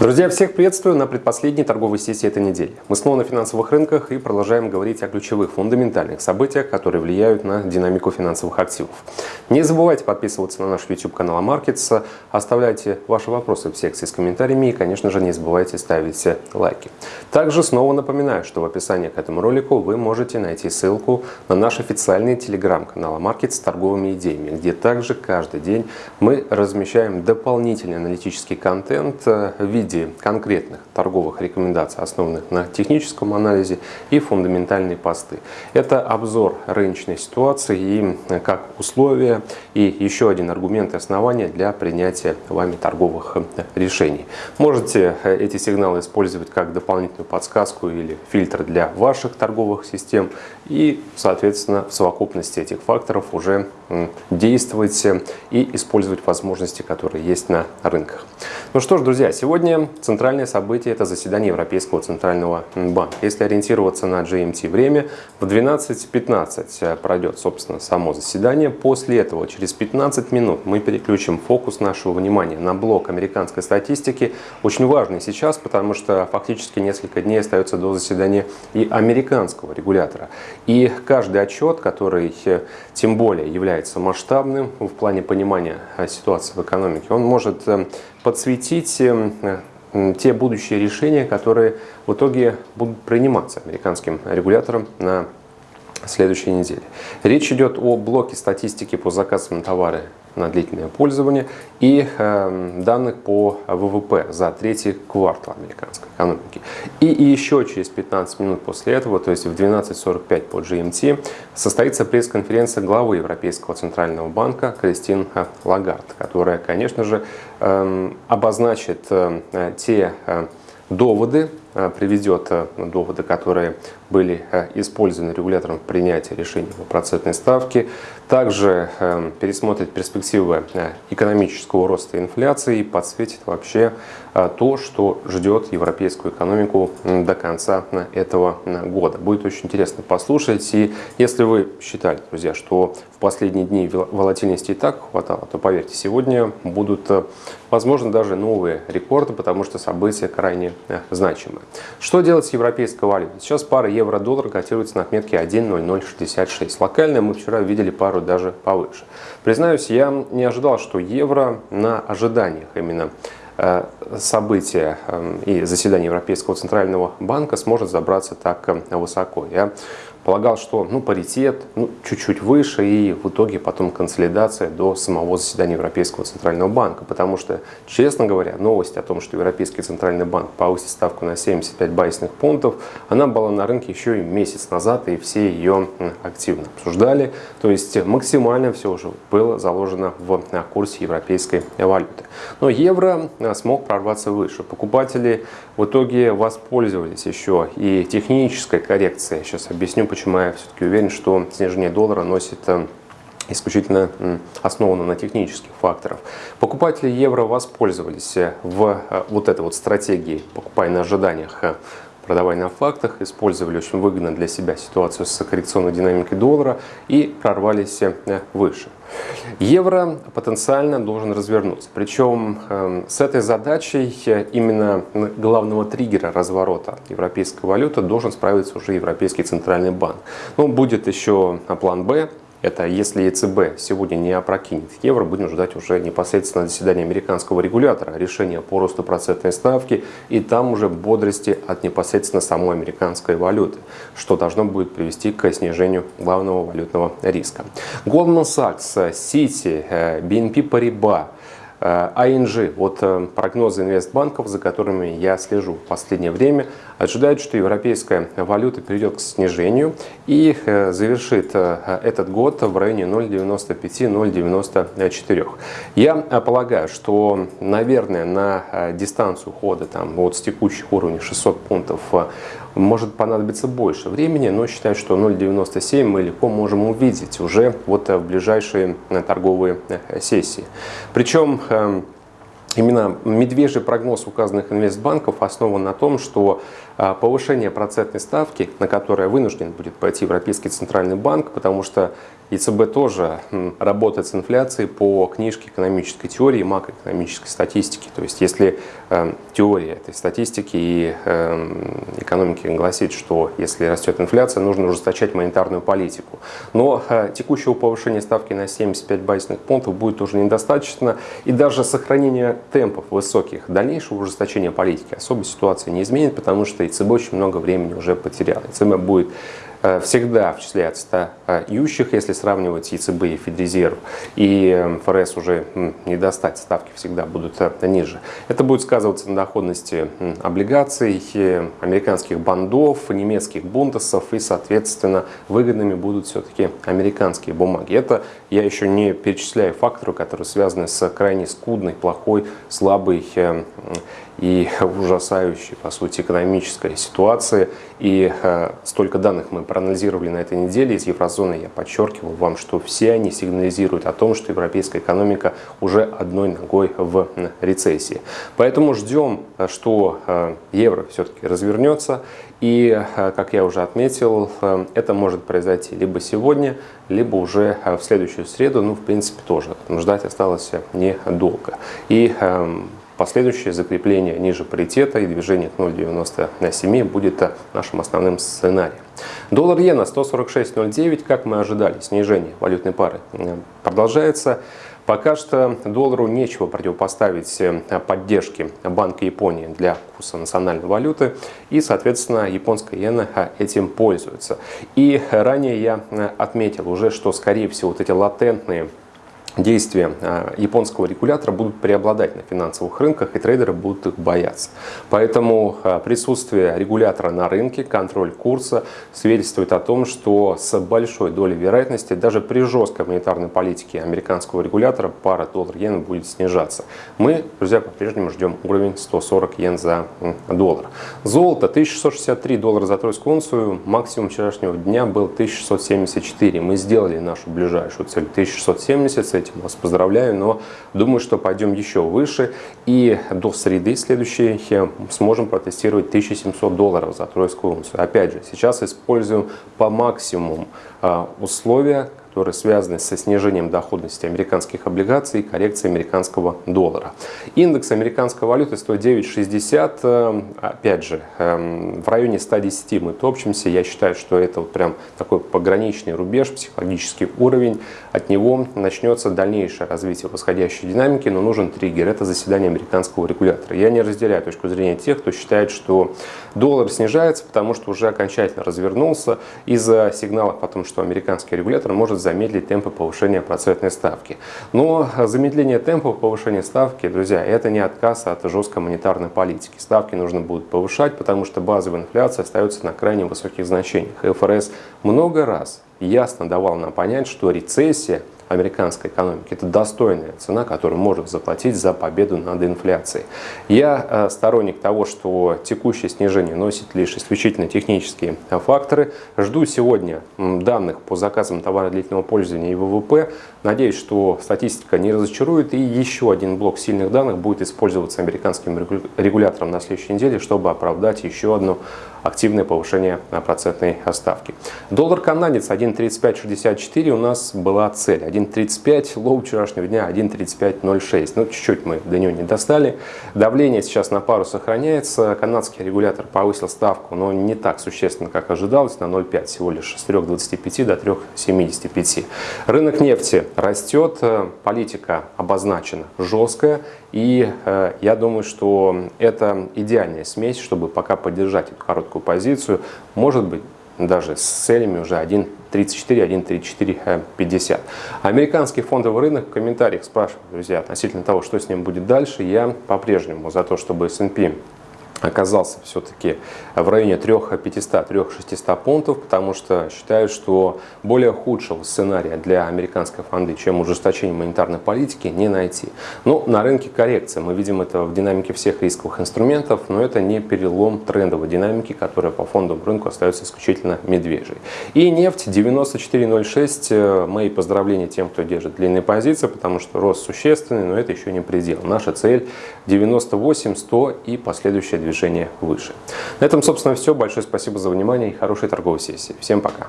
Друзья, всех приветствую на предпоследней торговой сессии этой недели. Мы снова на финансовых рынках и продолжаем говорить о ключевых фундаментальных событиях, которые влияют на динамику финансовых активов. Не забывайте подписываться на наш YouTube канал Markets, оставляйте ваши вопросы в секции с комментариями и, конечно же, не забывайте ставить лайки. Также снова напоминаю, что в описании к этому ролику вы можете найти ссылку на наш официальный телеграм-канал Markets с торговыми идеями, где также каждый день мы размещаем дополнительный аналитический контент в виде виде конкретных торговых рекомендаций, основанных на техническом анализе и фундаментальные посты. Это обзор рыночной ситуации и как условия и еще один аргумент и основания для принятия вами торговых решений. Можете эти сигналы использовать как дополнительную подсказку или фильтр для ваших торговых систем и, соответственно, в совокупности этих факторов уже действовать и использовать возможности, которые есть на рынках. Ну что ж, друзья, сегодня центральное событие – это заседание Европейского Центрального банка. Если ориентироваться на GMT время, в 12.15 пройдет, собственно, само заседание. После этого, через 15 минут, мы переключим фокус нашего внимания на блок американской статистики. Очень важный сейчас, потому что фактически несколько дней остается до заседания и американского регулятора. И каждый отчет, который тем более является масштабным в плане понимания ситуации в экономике, он может э, подсветить э, те будущие решения, которые в итоге будут приниматься американским регулятором на следующей неделе. Речь идет о блоке статистики по заказам на товары на длительное пользование и э, данных по ВВП за третий квартал американской экономики. И, еще через 15 минут после этого, то есть в 12.45 по GMT, состоится пресс-конференция главы Европейского центрального банка Кристин Лагард, которая, конечно же, э, обозначит э, те э, доводы, э, приведет э, доводы, которые были э, использованы регулятором в принятии решения по процентной ставке. Также пересмотрит перспективы экономического роста инфляции и подсветит вообще то, что ждет европейскую экономику до конца этого года. Будет очень интересно послушать. И если вы считали, друзья, что в последние дни волатильности и так хватало, то поверьте, сегодня будут, возможно, даже новые рекорды, потому что события крайне значимые. Что делать с европейской валютой? Сейчас пара евро-доллар котируется на отметке 1.0066. Локально мы вчера видели пару даже повыше. Признаюсь, я не ожидал, что евро на ожиданиях именно э, события э, и заседания Европейского центрального банка сможет забраться так э, высоко. Я полагал, что ну, паритет ну, чуть-чуть выше и в итоге потом консолидация до самого заседания Европейского Центрального банка. Потому что, честно говоря, новость о том, что Европейский Центральный банк повысит ставку на 75 базисных пунктов, она была на рынке еще и месяц назад, и все ее активно обсуждали. То есть максимально все уже было заложено в курсе европейской валюты. Но евро а, смог прорваться выше. Покупатели в итоге воспользовались еще и технической коррекцией. Сейчас объясню, почему я все-таки уверен, что снижение доллара носит э, исключительно основано на технических факторах. Покупатели евро воспользовались э, в э, вот этой вот стратегии «покупай на ожиданиях» продавай на фактах, использовали очень выгодно для себя ситуацию с коррекционной динамикой доллара и прорвались выше. Евро потенциально должен развернуться. Причем эм, с этой задачей э, именно главного триггера разворота европейской валюты должен справиться уже Европейский центральный банк. Но будет еще план «Б», это если ЕЦБ сегодня не опрокинет евро, будем ждать уже непосредственно заседания американского регулятора, решения по росту процентной ставки и там уже бодрости от непосредственно самой американской валюты, что должно будет привести к снижению главного валютного риска. Goldman Sachs, Citi, BNP Paribas – ING, э, вот э, прогнозы инвестбанков, за которыми я слежу в последнее время, ожидают, что европейская валюта перейдет к снижению и э, завершит этот год в районе 0,95-0,94. Я полагаю, что, наверное, на дистанцию хода там, вот с текущих уровней 600 пунктов может понадобиться больше времени, но считаю, что 0,97 мы легко можем увидеть уже вот в ближайшие торговые сессии. Причем Именно медвежий прогноз указанных инвестбанков основан на том, что повышение процентной ставки, на которое вынужден будет пойти Европейский Центральный банк, потому что ЕЦБ тоже работает с инфляцией по книжке экономической теории и макроэкономической статистики. То есть если э, теория этой статистики и э, экономики гласит, что если растет инфляция, нужно ужесточать монетарную политику. Но э, текущего повышения ставки на 75 базисных пунктов будет уже недостаточно. И даже сохранение темпов высоких дальнейшего ужесточения политики особой ситуации не изменит, потому что ЕЦБ очень много времени уже потерял. ЕЦБ будет Э, всегда в числе отстающих, если сравнивать ЕЦБ и Федрезерв, и ФРС уже не достать, ставки всегда будут э, ниже. Это будет сказываться на доходности облигаций, э, американских бандов, немецких бунтесов, и, соответственно, выгодными будут все-таки американские бумаги. Это я еще не перечисляю факторы, которые связаны с крайне скудной, плохой, слабой и ужасающей, по сути, экономической ситуации. И э, столько данных мы проанализировали на этой неделе из еврозоны. Я подчеркивал вам, что все они сигнализируют о том, что европейская экономика уже одной ногой в рецессии. Поэтому ждем, что э, евро все-таки развернется. И, э, как я уже отметил, э, это может произойти либо сегодня, либо уже э, в следующую среду. Ну, в принципе, тоже ждать осталось недолго. И эм, Последующее закрепление ниже паритета и движение к 0,97 будет нашим основным сценарием. Доллар иена 146.09, как мы ожидали, снижение валютной пары продолжается. Пока что доллару нечего противопоставить поддержке Банка Японии для курса национальной валюты. И, соответственно, японская иена этим пользуется. И ранее я отметил уже, что, скорее всего, вот эти латентные действия а, японского регулятора будут преобладать на финансовых рынках, и трейдеры будут их бояться. Поэтому а, присутствие регулятора на рынке, контроль курса свидетельствует о том, что с большой долей вероятности даже при жесткой монетарной политике американского регулятора пара доллар-иен будет снижаться. Мы, друзья, по-прежнему ждем уровень 140 йен за доллар. Золото 1663 доллара за тройскую унцию, максимум вчерашнего дня был 1674. Мы сделали нашу ближайшую цель 1670 с этим этим вас поздравляю, но думаю, что пойдем еще выше. И до среды следующей сможем протестировать 1700 долларов за тройскую унцию. Опять же, сейчас используем по максимуму а, условия, которые связаны со снижением доходности американских облигаций и коррекцией американского доллара. Индекс американской валюты 109.60, э, опять же, эм, в районе 110 мы топчемся. Я считаю, что это вот прям такой пограничный рубеж, психологический уровень. От него начнется дальнейшее развитие восходящей динамики, но нужен триггер. Это заседание американского регулятора. Я не разделяю точку зрения тех, кто считает, что доллар снижается, потому что уже окончательно развернулся из-за сигналов о том, что американский регулятор может замедлить темпы повышения процентной ставки. Но замедление темпов повышения ставки, друзья, это не отказ от жесткой монетарной политики. Ставки нужно будет повышать, потому что базовая инфляция остается на крайне высоких значениях. ФРС много раз ясно давал нам понять, что рецессия – американской экономики. Это достойная цена, которую можно заплатить за победу над инфляцией. Я э, сторонник того, что текущее снижение носит лишь исключительно технические факторы. Жду сегодня данных по заказам товара длительного пользования и ВВП. Надеюсь, что статистика не разочарует и еще один блок сильных данных будет использоваться американским регулятором на следующей неделе, чтобы оправдать еще одно активное повышение процентной ставки. Доллар канадец 1.3564 у нас была цель. 1.35, low вчерашнего дня 1.3506. Ну, чуть-чуть мы до него не достали. Давление сейчас на пару сохраняется. Канадский регулятор повысил ставку, но не так существенно, как ожидалось, на 0,5, всего лишь с 3,25 до 3,75. Рынок нефти растет, политика обозначена жесткая. И э, я думаю, что это идеальная смесь, чтобы пока поддержать эту короткую позицию, может быть, даже с целями уже 1.34, 1.34, 50. Американский фондовый рынок в комментариях спрашивают, друзья, относительно того, что с ним будет дальше. Я по-прежнему за то, чтобы S&P оказался все-таки в районе 3500-3600 пунктов, потому что считаю, что более худшего сценария для американской фонды, чем ужесточение монетарной политики, не найти. Но на рынке коррекция. Мы видим это в динамике всех рисковых инструментов, но это не перелом трендовой динамики, которая по фондовому рынку остается исключительно медвежьей. И нефть 94.06. Мои поздравления тем, кто держит длинные позиции, потому что рост существенный, но это еще не предел. Наша цель 98, 100 и движение движение выше. На этом, собственно, все. Большое спасибо за внимание и хорошей торговой сессии. Всем пока.